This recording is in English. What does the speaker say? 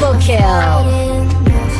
Double kill.